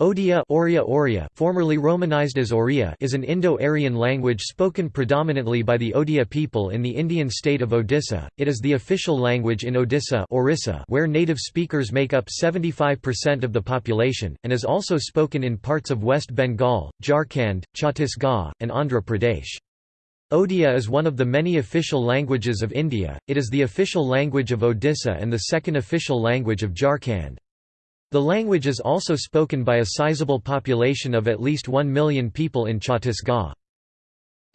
Odia Oria Oria formerly romanized as Oriya is an Indo-Aryan language spoken predominantly by the Odia people in the Indian state of Odisha. It is the official language in Odisha Orissa where native speakers make up 75% of the population, and is also spoken in parts of West Bengal, Jharkhand, Chhattisgarh, and Andhra Pradesh. Odia is one of the many official languages of India, it is the official language of Odisha and the second official language of Jharkhand. The language is also spoken by a sizable population of at least 1 million people in Chhattisgarh.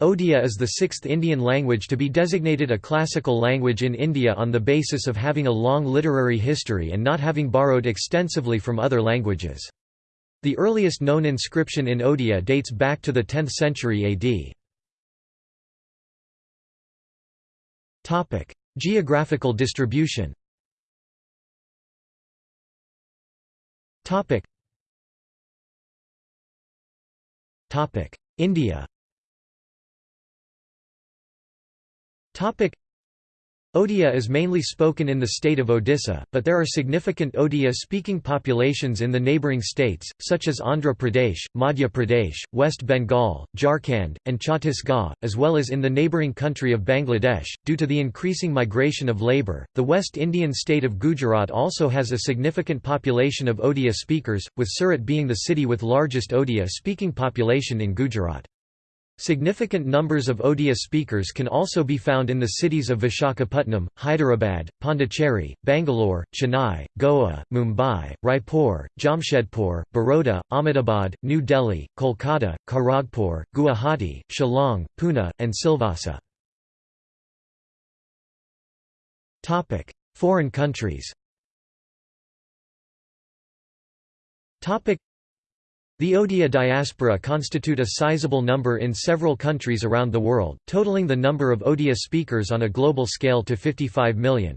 Odia is the sixth Indian language to be designated a classical language in India on the basis of having a long literary history and not having borrowed extensively from other languages. The earliest known inscription in Odia dates back to the 10th century AD. Geographical distribution Topic. Topic. India Topic. Odia is mainly spoken in the state of Odisha, but there are significant Odia-speaking populations in the neighbouring states, such as Andhra Pradesh, Madhya Pradesh, West Bengal, Jharkhand, and Chhattisgarh, as well as in the neighbouring country of Bangladesh. Due to the increasing migration of labour, the West Indian state of Gujarat also has a significant population of Odia speakers, with Surat being the city with largest Odia-speaking population in Gujarat. Significant numbers of Odia speakers can also be found in the cities of Vishakhapatnam, Hyderabad, Pondicherry, Bangalore, Chennai, Goa, Mumbai, Raipur, Jamshedpur, Baroda, Ahmedabad, New Delhi, Kolkata, Kharagpur, Guwahati, Shillong, Pune, and Silvassa. Foreign countries the Odia diaspora constitute a sizable number in several countries around the world, totaling the number of Odia speakers on a global scale to 55 million.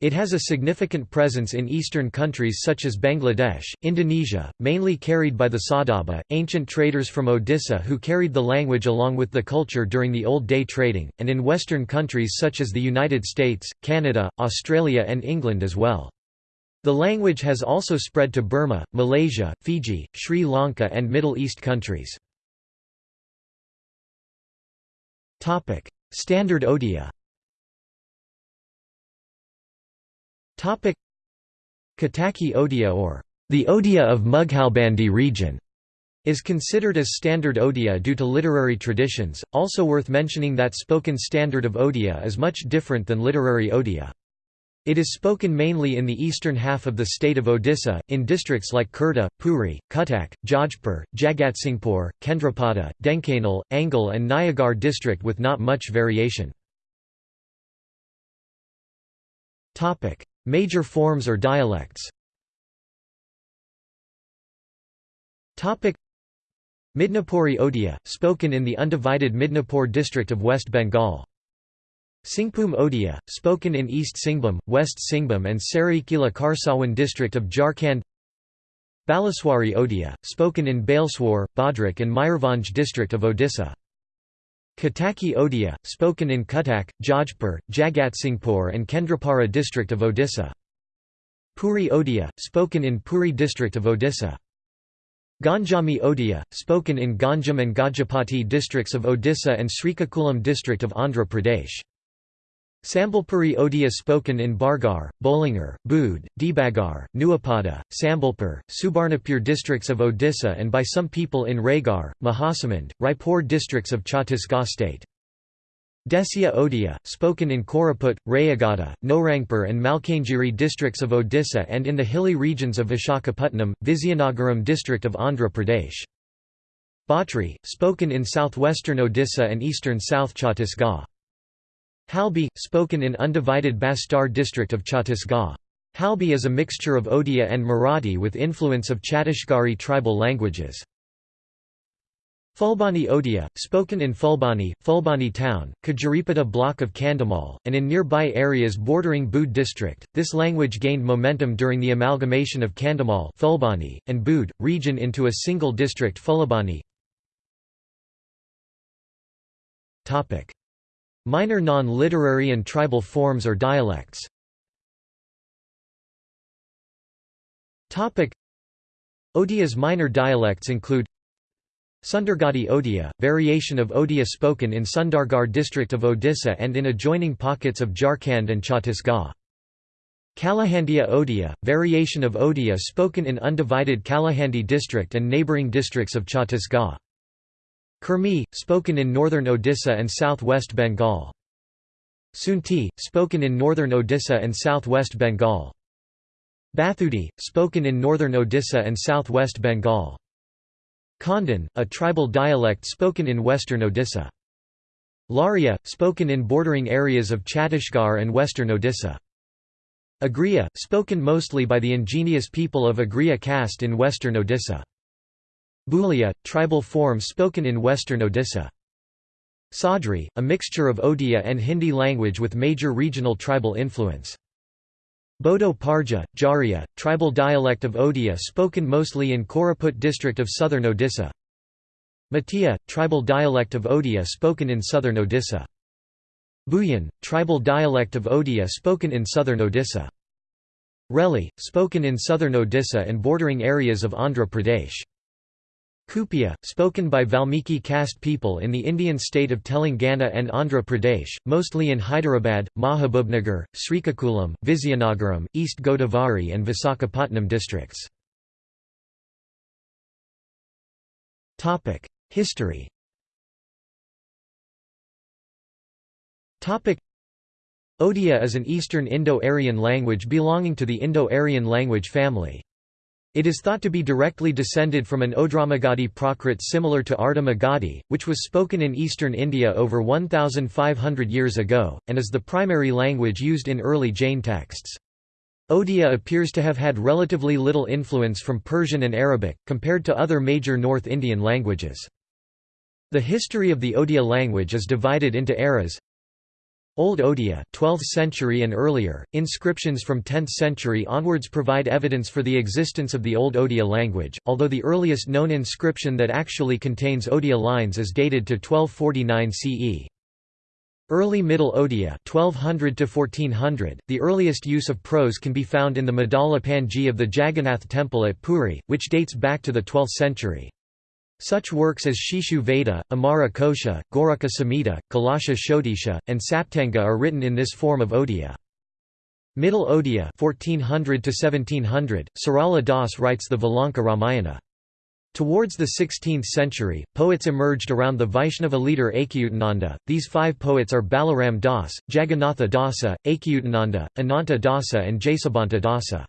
It has a significant presence in eastern countries such as Bangladesh, Indonesia, mainly carried by the Sadaba, ancient traders from Odisha who carried the language along with the culture during the old day trading, and in western countries such as the United States, Canada, Australia and England as well. The language has also spread to Burma, Malaysia, Fiji, Sri Lanka and Middle East countries. Standard Odia Kataki Odia or the Odia of Mughalbandi region is considered as Standard Odia due to literary traditions, also worth mentioning that spoken Standard of Odia is much different than literary Odia. It is spoken mainly in the eastern half of the state of Odisha, in districts like Khurda, Puri, Cuttack, Jajpur, Jagatsinghpur, Kendrapada, Dhenkanal, Angul and Nayagarh district with not much variation. Major forms or dialects Midnapuri Odia, spoken in the undivided Midnapur district of West Bengal. Singhbhum Odia, spoken in East Singhbhum, West Singhbhum and Saraikela Kharsawan district of Jharkhand Balaswari Odia, spoken in Baleswar, Bhadrak and Mayurbhanj district of Odisha. Kataki Odia, spoken in Cuttack, Jajpur, Jagatsinghpur and Kendrapara district of Odisha. Puri Odia, spoken in Puri district of Odisha. Ganjami Odia, spoken in Ganjam and Gajapati districts of Odisha and Srikakulam district of Andhra Pradesh. Sambalpuri Odia spoken in Bargarh, Bolangir, Boudh, Debagarh, Nuapada, Sambalpur, Subarnapur districts of Odisha and by some people in Raigarh, Mahasamand, Raipur districts of Chhattisgarh state. Desia Odia, spoken in Koraput, Rayagada, Narangpur and Malkangiri districts of Odisha and in the hilly regions of Vishakhapatnam, Vizianagaram district of Andhra Pradesh. Bhatri, spoken in southwestern Odisha and eastern South Chhattisgarh. Halbi, spoken in undivided Bastar district of Chhattisgarh. Halbi is a mixture of Odia and Marathi with influence of Chhattisgarhi tribal languages. Fulbani Odia, spoken in Fulbani, Fulbani town, Kajaripada block of Kandhamal, and in nearby areas bordering Boudh district. This language gained momentum during the amalgamation of Kandhamal Fulbani, and Boudh, region into a single district Fulabani. Minor non-literary and tribal forms or dialects Odia's minor dialects include Sundargadi Odia, variation of Odia spoken in Sundargarh district of Odisha and in adjoining pockets of Jharkhand and Chhattisgarh. Kalahandia Odia, variation of Odia spoken in undivided Kalahandi district and neighbouring districts of Chhattisgarh. Kurmi, spoken in northern Odisha and southwest Bengal. Sunti, spoken in northern Odisha and southwest Bengal. Bathudi, spoken in northern Odisha and southwest Bengal. Khandan, a tribal dialect spoken in western Odisha. Laria, spoken in bordering areas of Chhattisgarh and western Odisha. Agriya, spoken mostly by the ingenious people of Agriya caste in western Odisha. Bhulia, tribal form spoken in western Odisha. Sadri, a mixture of Odia and Hindi language with major regional tribal influence. Bodo Parja, Jaria, tribal dialect of Odia spoken mostly in Koraput district of southern Odisha. Matia, tribal dialect of Odia spoken in southern Odisha. Buyan, tribal dialect of Odia spoken in southern Odisha. Reli, spoken in southern Odisha and bordering areas of Andhra Pradesh. Kupia, spoken by Valmiki caste people in the Indian state of Telangana and Andhra Pradesh, mostly in Hyderabad, Mahabubnagar, Srikakulam, Vizianagaram, East Godavari and Visakhapatnam districts. History Odia is an Eastern Indo-Aryan language belonging to the Indo-Aryan language family. It is thought to be directly descended from an Odramagadi Prakrit similar to Arda Magadhi, which was spoken in eastern India over 1,500 years ago, and is the primary language used in early Jain texts. Odia appears to have had relatively little influence from Persian and Arabic, compared to other major North Indian languages. The history of the Odia language is divided into eras Old Odia 12th century and earlier, inscriptions from 10th century onwards provide evidence for the existence of the Old Odia language, although the earliest known inscription that actually contains Odia lines is dated to 1249 CE. Early Middle Odia 1200 to 1400, the earliest use of prose can be found in the Madala Panji of the Jagannath temple at Puri, which dates back to the 12th century. Such works as Shishu Veda, Amara Kosha, Gorukha Samhita, Kalasha Shodisha, and Saptanga are written in this form of Odia. Middle Odia 1400 1700, Sarala Das writes the Valanka Ramayana. Towards the 16th century, poets emerged around the Vaishnava leader Achyutananda. These five poets are Balaram Das, Jagannatha Dasa, Achyutananda, Ananta Dasa, and Jasabanta Dasa.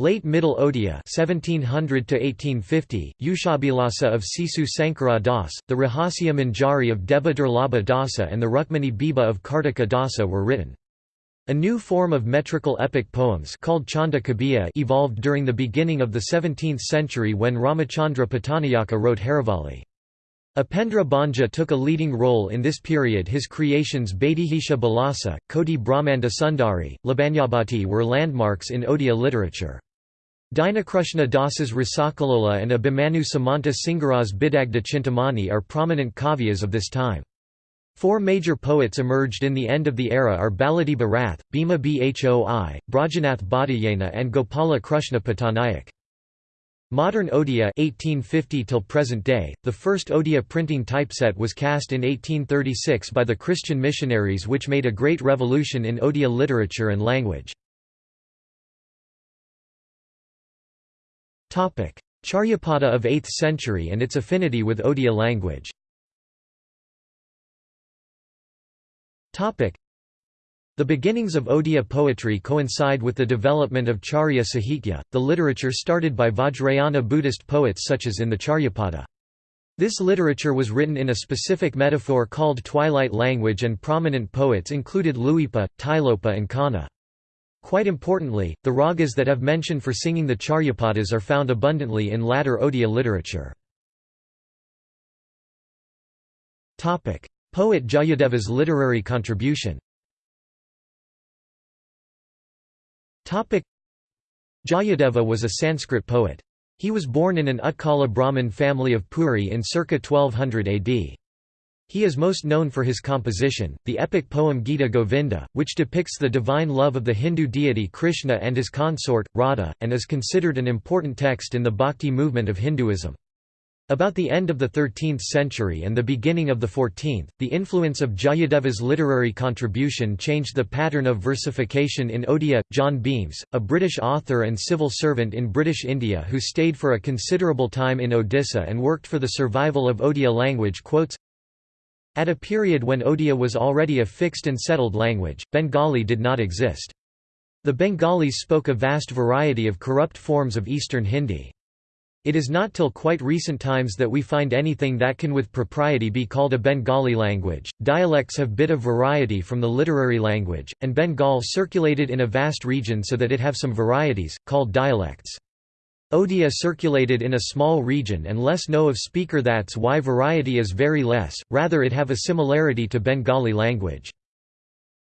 Late Middle Odia 1700 1850, Yushabilasa of Sisu Sankara Das, the Rahasya Manjari of Deva Durlabha Dasa and the Rukmani Biba of Kartika Dasa were written. A new form of metrical epic poems called Chanda Kabiya evolved during the beginning of the 17th century when Ramachandra Pattanayaka wrote Haravali. Upendra Banja took a leading role in this period his creations Baidihisha Balasa, Koti Brahmanda Sundari, Labanyabhati were landmarks in Odia literature. Dinakrushna Das's Rasakalola and Abhimanyu Samanta Singara's Bidagda Chintamani are prominent kavyas of this time. Four major poets emerged in the end of the era are Baladiba Rath, Bhima Bhoi, Brajanath Bhattayana and Gopala Krushna Pattanayak. Modern Odia 1850 till present day, the first Odia printing typeset was cast in 1836 by the Christian missionaries which made a great revolution in Odia literature and language. Charyapada of 8th century and its affinity with Odia language the beginnings of Odia poetry coincide with the development of Charya Sahitya, the literature started by Vajrayana Buddhist poets such as in the Charyapada. This literature was written in a specific metaphor called twilight language and prominent poets included Luipa, Tilopa and Kanna. Quite importantly, the ragas that have mention for singing the charyapadas are found abundantly in latter Odia literature. Poet Jayadeva's literary contribution Jayadeva was a Sanskrit poet. He was born in an Utkala Brahmin family of Puri in circa 1200 AD. He is most known for his composition, the epic poem Gita Govinda, which depicts the divine love of the Hindu deity Krishna and his consort, Radha, and is considered an important text in the bhakti movement of Hinduism. About the end of the 13th century and the beginning of the 14th, the influence of Jayadeva's literary contribution changed the pattern of versification in Odia. John Beames, a British author and civil servant in British India who stayed for a considerable time in Odisha and worked for the survival of Odia language quotes, At a period when Odia was already a fixed and settled language, Bengali did not exist. The Bengalis spoke a vast variety of corrupt forms of Eastern Hindi. It is not till quite recent times that we find anything that can with propriety be called a Bengali language. Dialects have bit of variety from the literary language, and Bengal circulated in a vast region so that it have some varieties, called dialects. Odia circulated in a small region and less know of speaker that's why variety is very less, rather it have a similarity to Bengali language.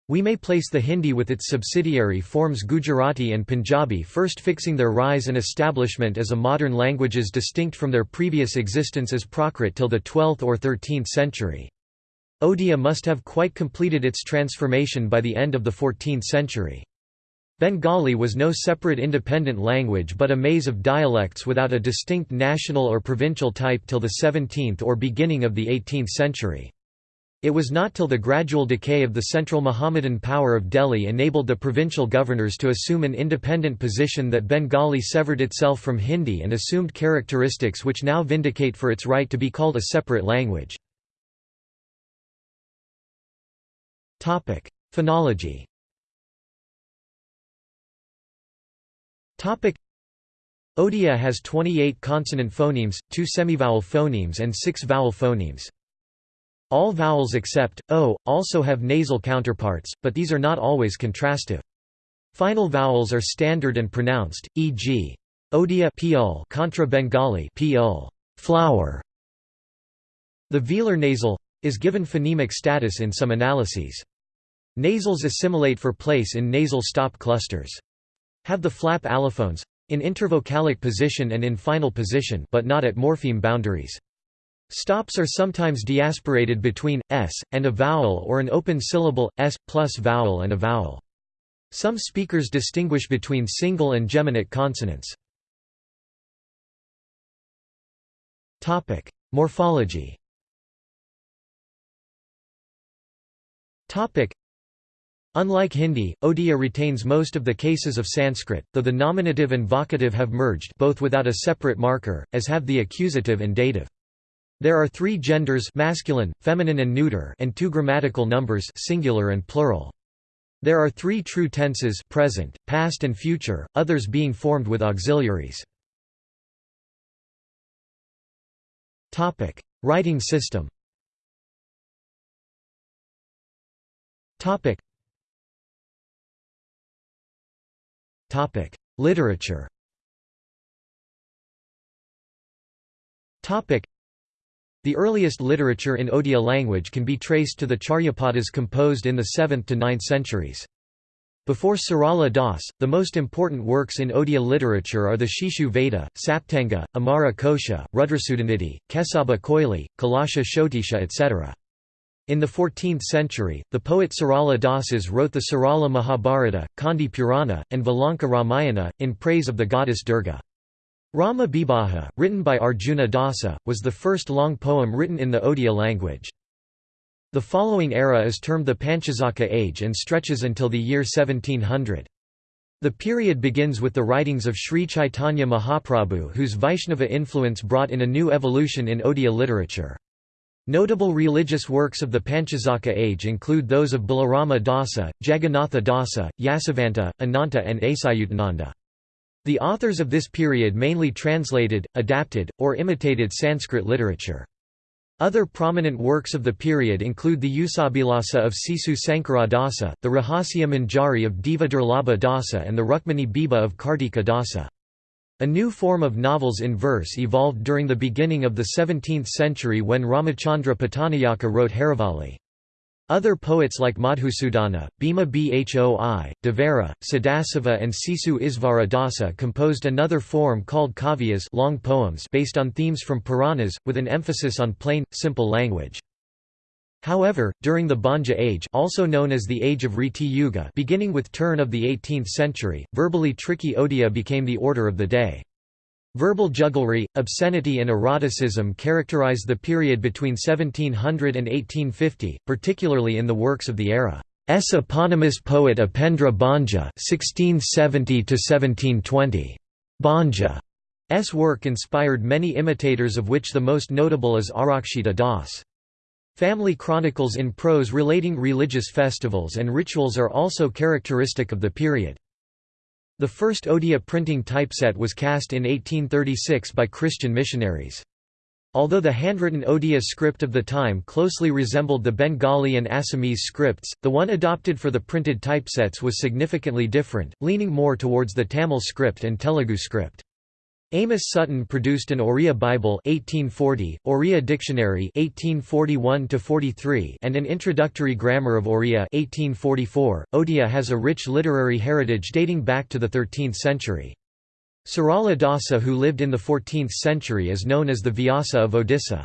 We may place the Hindi with its subsidiary forms Gujarati and Punjabi first fixing their rise and establishment as a modern languages distinct from their previous existence as Prakrit till the 12th or 13th century. Odia must have quite completed its transformation by the end of the 14th century. Bengali was no separate independent language but a maze of dialects without a distinct national or provincial type till the 17th or beginning of the 18th century. It was not till the gradual decay of the central Mohammedan power of Delhi enabled the provincial governors to assume an independent position that Bengali severed itself from Hindi and assumed characteristics which now vindicate for its right to be called a separate language. Phonology Odia has 28 consonant phonemes, 2 semivowel phonemes and 6 vowel phonemes. All vowels except o also have nasal counterparts, but these are not always contrastive. Final vowels are standard and pronounced, e.g. Odia pl contra Bengali pl flower. The velar nasal is given phonemic status in some analyses. Nasals assimilate for place in nasal stop clusters. Have the flap allophones in intervocalic position and in final position but not at morpheme boundaries. Stops are sometimes deaspirated between s and a vowel or an open syllable s plus vowel and a vowel. Some speakers distinguish between single and geminate consonants. Topic: Morphology. Topic: Unlike Hindi, Odia retains most of the cases of Sanskrit, though the nominative and vocative have merged both without a separate marker, as have the accusative and dative. There are three genders masculine, feminine and neuter and two grammatical numbers singular and plural. There are three true tenses present, past and future, others being formed with auxiliaries. Writing system Literature Topic: the earliest literature in Odia language can be traced to the Charyapadas composed in the 7th to 9th centuries. Before Sarala Das, the most important works in Odia literature are the Shishu Veda, Saptanga, Amara Kosha, Rudrasudanidhi, Kesaba Koili, Kalasha Shotisha etc. In the 14th century, the poet Sarala Dasas wrote the Sarala Mahabharata, Kandi Purana, and Valanka Ramayana, in praise of the goddess Durga. Rama Bibaha, written by Arjuna Dasa, was the first long poem written in the Odia language. The following era is termed the Panchasakha age and stretches until the year 1700. The period begins with the writings of Sri Chaitanya Mahaprabhu whose Vaishnava influence brought in a new evolution in Odia literature. Notable religious works of the Panchasakha age include those of Balarama Dasa, Jagannatha Dasa, Yasavanta, Ananta and Achyutananda. The authors of this period mainly translated, adapted, or imitated Sanskrit literature. Other prominent works of the period include the Usabilasa of Sisu Sankara Dasa, the Rahasya Manjari of Deva Dasa and the Rukmani Biba of Kartika Dasa. A new form of novels in verse evolved during the beginning of the 17th century when Ramachandra Pattanayaka wrote Haravali. Other poets like Madhusudana, Bhima Bhoi, Devara, Sadasiva and Sisu Isvara Dasa composed another form called kavyas long poems based on themes from Puranas, with an emphasis on plain, simple language. However, during the Banja Age also known as the Age of Reti Yuga beginning with turn of the 18th century, verbally tricky odia became the order of the day. Verbal jugglery, obscenity and eroticism characterized the period between 1700 and 1850, particularly in the works of the era. S eponymous poet Upendra Banja (1670–1720). Banja's work inspired many imitators, of which the most notable is Arakshita Das. Family chronicles in prose relating religious festivals and rituals are also characteristic of the period. The first Odia printing typeset was cast in 1836 by Christian missionaries. Although the handwritten Odia script of the time closely resembled the Bengali and Assamese scripts, the one adopted for the printed typesets was significantly different, leaning more towards the Tamil script and Telugu script. Amos Sutton produced an Oriya Bible 1840, Oriya Dictionary 1841 and an Introductory Grammar of Oriya 1844. Odia has a rich literary heritage dating back to the 13th century. Sarala Dasa who lived in the 14th century is known as the Vyasa of Odisha.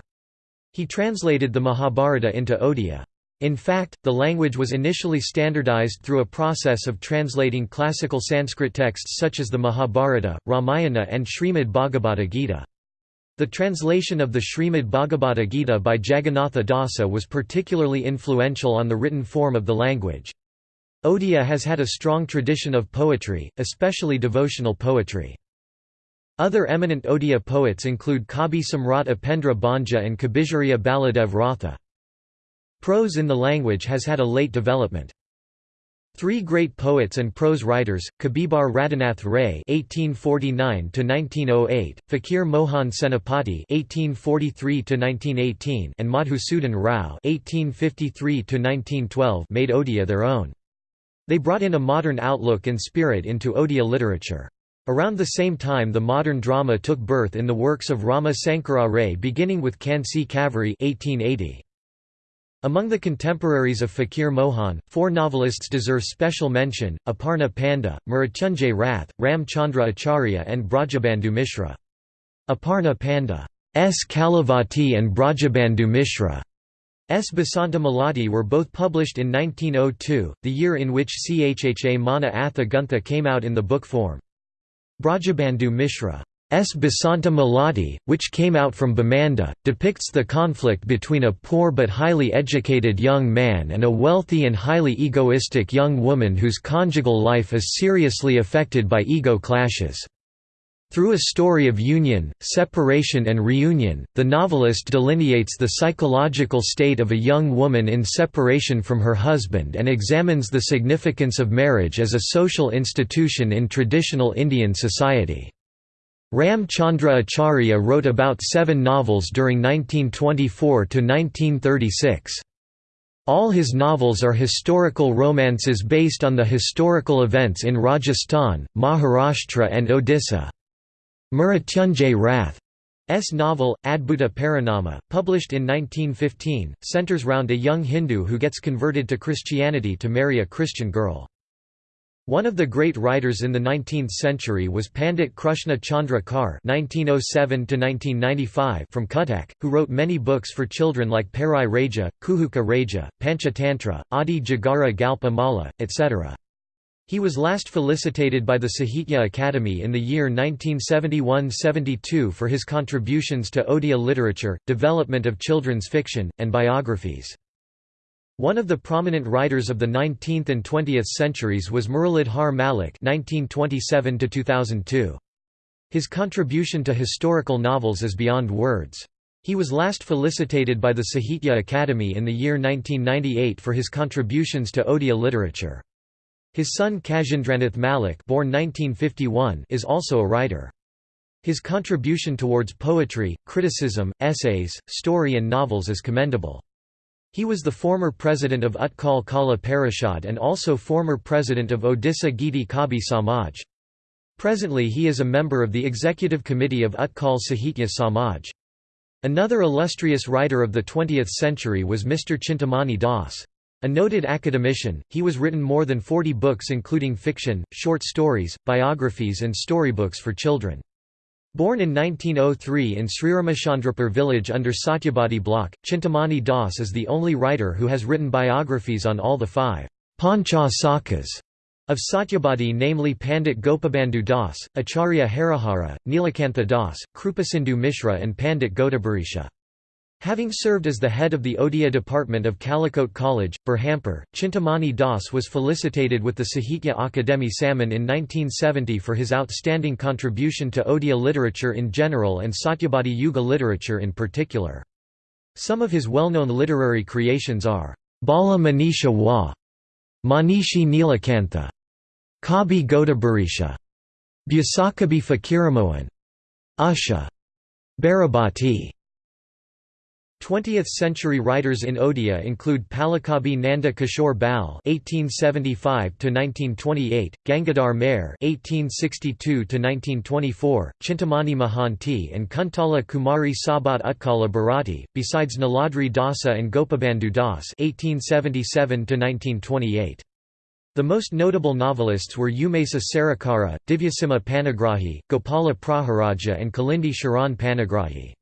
He translated the Mahabharata into Odia. In fact, the language was initially standardized through a process of translating classical Sanskrit texts such as the Mahabharata, Ramayana and Srimad Bhagavata Gita. The translation of the Srimad Bhagavata Gita by Jagannatha Dasa was particularly influential on the written form of the language. Odia has had a strong tradition of poetry, especially devotional poetry. Other eminent Odia poets include Kabi Samrat Upendra Banja and Kabijariya Baladev Ratha. Prose in the language has had a late development. Three great poets and prose writers, Kabibar Radhanath Ray (1849–1908), Fakir Mohan Senapati (1843–1918), and Madhusudan Rao (1853–1912), made Odia their own. They brought in a modern outlook and spirit into Odia literature. Around the same time the modern drama took birth in the works of Rama Sankara Ray beginning with Kansi Kaveri 1880. Among the contemporaries of Fakir Mohan, four novelists deserve special mention, Aparna Panda, Mrityunjay Rath, Ram Chandra Acharya and Brajabandhu Mishra. Aparna Panda S. Kalavati and Brajabandhu Mishra S. Basanta Malati were both published in 1902, the year in which Chha Mana Atha Guntha came out in the book form. Brajabandhu Mishra. Basanta Malati, which came out from Bamanda, depicts the conflict between a poor but highly educated young man and a wealthy and highly egoistic young woman whose conjugal life is seriously affected by ego clashes. Through a story of union, separation and reunion, the novelist delineates the psychological state of a young woman in separation from her husband and examines the significance of marriage as a social institution in traditional Indian society. Ram Chandra Acharya wrote about seven novels during 1924–1936. All his novels are historical romances based on the historical events in Rajasthan, Maharashtra and Odisha. Mrityunjay Rath's novel, Adbhuta Parinama, published in 1915, centers round a young Hindu who gets converted to Christianity to marry a Christian girl. One of the great writers in the 19th century was Pandit Krushna Chandra Kar (1907–1995) from Cuttack, who wrote many books for children like Parai Raja, Kuhuka Raja, Panchatantra, Adi Jagara Galpa Mala, etc. He was last felicitated by the Sahitya Akademi in the year 1971–72 for his contributions to Odia literature, development of children's fiction, and biographies. One of the prominent writers of the 19th and 20th centuries was Muralidhar Malik (1927–2002). His contribution to historical novels is beyond words. He was last felicitated by the Sahitya Akademi in the year 1998 for his contributions to Odia literature. His son Kajendranath Malik born 1951 is also a writer. His contribution towards poetry, criticism, essays, story and novels is commendable. He was the former president of Utkal Kala Parishad and also former president of Odisha Giti Kabi Samaj. Presently he is a member of the executive committee of Utkal Sahitya Samaj. Another illustrious writer of the 20th century was Mr. Chintamani Das. A noted academician, he was written more than 40 books including fiction, short stories, biographies and storybooks for children. Born in 1903 in Sriramachandrapur village under Satyabadi block, Chintamani Das is the only writer who has written biographies on all the five Pancha Sakas of Satyabadi namely Pandit Gopabandhu Das, Acharya Harihara, Nilakantha Das, Krupasindhu Mishra and Pandit Godabarisha. Having served as the head of the Odia department of Khallikote College, Berhampur, Chintamani Das was felicitated with the Sahitya Akademi Samman in 1970 for his outstanding contribution to Odia literature in general and Satyabadi Yuga literature in particular. Some of his well-known literary creations are Bala Manisha Wa, Manishi Nilakantha, Kabi Godabarisha, Byasakabi Fakiramohan, Usha, Barabati. 20th-century writers in Odia include Palakabi Nanda Kishore Bal (1875–1928), Gangadhar Mehr (1862–1924), Chintamani Mohanty, and Kuntala Kumari Sabat Utkala Bharati. Besides Naladri Dasa and Gopabandhu Das (1877–1928). The most notable novelists were Umesa Sarakara, Divyasimha Panigrahi, Gopala Praharaja and Kalindi Sharan Panigrahi.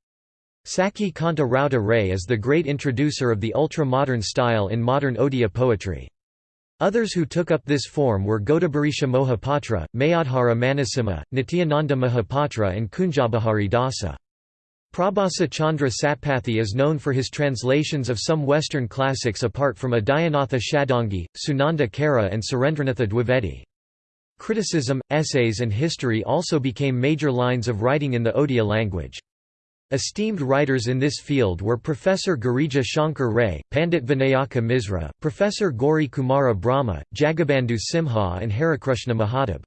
Sakhi Kanta Rauta Ray is the great introducer of the ultra-modern style in modern Odia poetry. Others who took up this form were Godabarisha Mohapatra, Mayadhara Manasimha, Nityananda Mahapatra and Kunjabahari Dasa. Prabhasa Chandra Satpathy is known for his translations of some Western classics apart from Adyanatha Shadangi, Sunanda Kara and Surendranatha Dwivedi. Criticism, essays and history also became major lines of writing in the Odia language. Esteemed writers in this field were Professor Girija Shankar Ray, Pandit Vinayaka Misra, Professor Gauri Kumara Brahma, Jagabandhu Simha and Harikrushna Mahatab.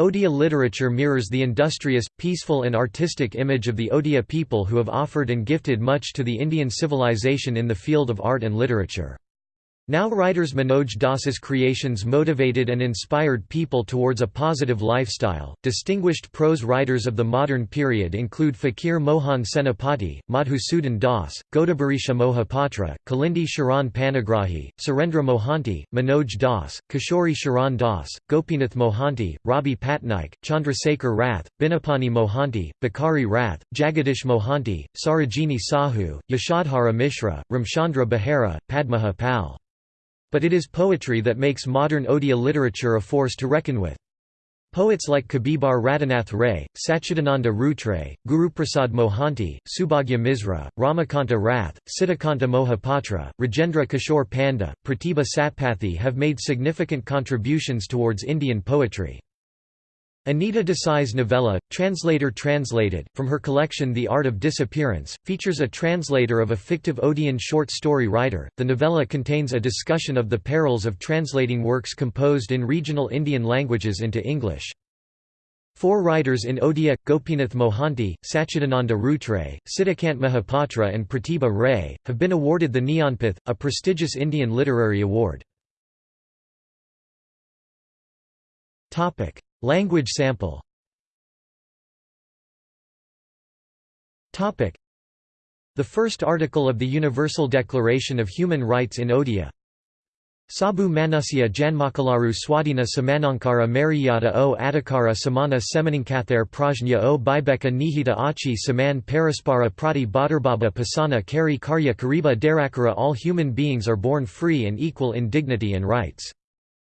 Odia literature mirrors the industrious, peaceful and artistic image of the Odia people who have offered and gifted much to the Indian civilization in the field of art and literature. Now writers Manoj Das's creations motivated and inspired people towards a positive lifestyle. Distinguished prose writers of the modern period include Fakir Mohan Senapati, Madhusudan Das, Godabarisha Mohapatra, Kalindi Sharan Panigrahi, Surendra Mohanty, Manoj Das, Kishori Sharan Das, Gopinath Mohanty, Rabi Patnaik, Chandrasekhar Rath, Binapani Mohanty, Bakari Rath, Jagadish Mohanty, Sarojini Sahu, Yashadhara Mishra, Ramchandra Behera, Padmaha Pal. But it is poetry that makes modern Odia literature a force to reckon with. Poets like Kabibar Radhanath Ray, Sachidananda Routray, Guruprasad Mohanty, Subhagya Misra, Ramakanta Rath, Siddhakanta Mohapatra, Rajendra Kishore Panda, Pratibha Satpathy have made significant contributions towards Indian poetry. Anita Desai's novella, Translator Translated, from her collection The Art of Disappearance, features a translator of a fictive Odeon short story writer. The novella contains a discussion of the perils of translating works composed in regional Indian languages into English. Four writers in Odia, Gopinath Mohanty, Sachidananda Routray, Siddhakant Mahapatra and Pratibha Ray, have been awarded the Jnanpith, a prestigious Indian literary award. Language sample. The first article of the Universal Declaration of Human Rights in Odia. Sabu Manusya Janmakalaru Swadina Samanankara Mariyata o Adhikara Samana Semaninkather Prajna o Bibeka Nihita Achi Saman Paraspara Prati Badarbaba Pasana Kari Karya Kariba Darakara All human beings are born free and equal in dignity and rights.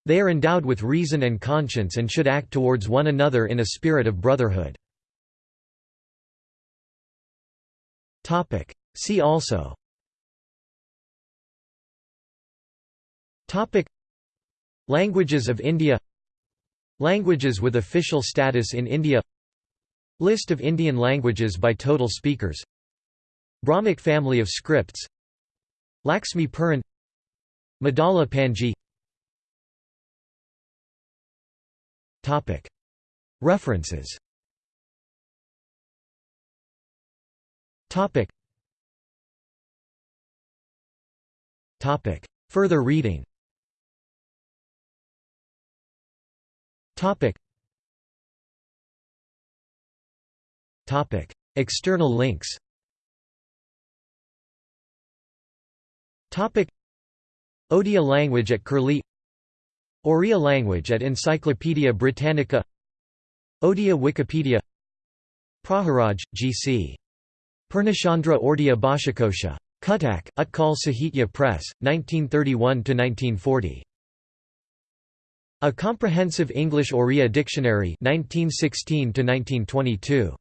They are endowed with reason and conscience and should act towards one another in a spirit of brotherhood. See also. Languages of India. Languages with official status in India. List of Indian languages by total speakers. Brahmic family of scripts. Laxmi Puran. Madala Panji References. Further reading. External links. Odia language at Curlie Oriya language at Encyclopædia Britannica Odia Wikipedia Praharaj, G.C. Purnachandra Odia Bhashakosha. Cuttack, Utkal Sahitya Press, 1931–1940. A Comprehensive English Oriya Dictionary 1916 1922.